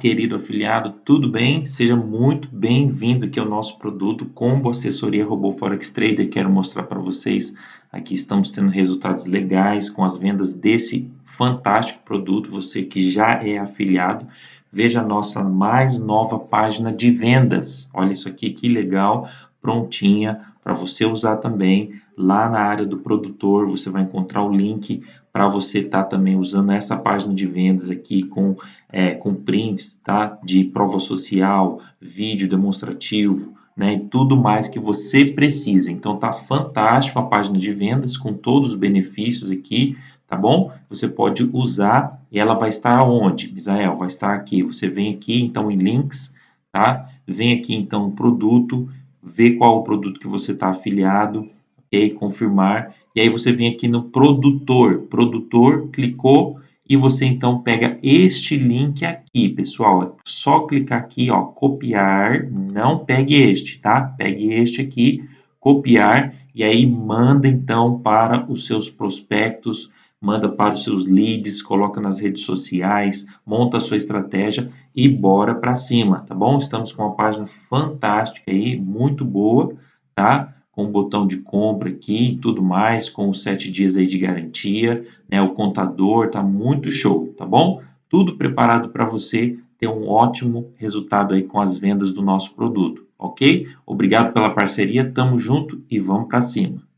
querido afiliado, tudo bem? Seja muito bem-vindo aqui ao nosso produto Combo Assessoria Robô Forex Trader. Quero mostrar para vocês, aqui estamos tendo resultados legais com as vendas desse fantástico produto. Você que já é afiliado, veja a nossa mais nova página de vendas. Olha isso aqui, que legal, prontinha para você usar também. Lá na área do produtor, você vai encontrar o link para você estar tá também usando essa página de vendas aqui com, é, com prints tá? de prova social, vídeo demonstrativo, né, e tudo mais que você precisa. Então tá fantástico a página de vendas com todos os benefícios aqui, tá bom? Você pode usar e ela vai estar onde, Misael? Vai estar aqui. Você vem aqui então em links, tá? Vem aqui então produto, vê qual o produto que você está afiliado, ok? Confirmar e aí você vem aqui no produtor, produtor, clicou e você então pega este link aqui, pessoal. É só clicar aqui, ó, copiar, não pegue este, tá? Pegue este aqui, copiar e aí manda então para os seus prospectos, manda para os seus leads, coloca nas redes sociais, monta a sua estratégia e bora para cima, tá bom? Estamos com uma página fantástica aí, muito boa, tá? com o botão de compra aqui e tudo mais, com os sete dias aí de garantia, né? O contador tá muito show, tá bom? Tudo preparado para você ter um ótimo resultado aí com as vendas do nosso produto, ok? Obrigado pela parceria, tamo junto e vamos para cima.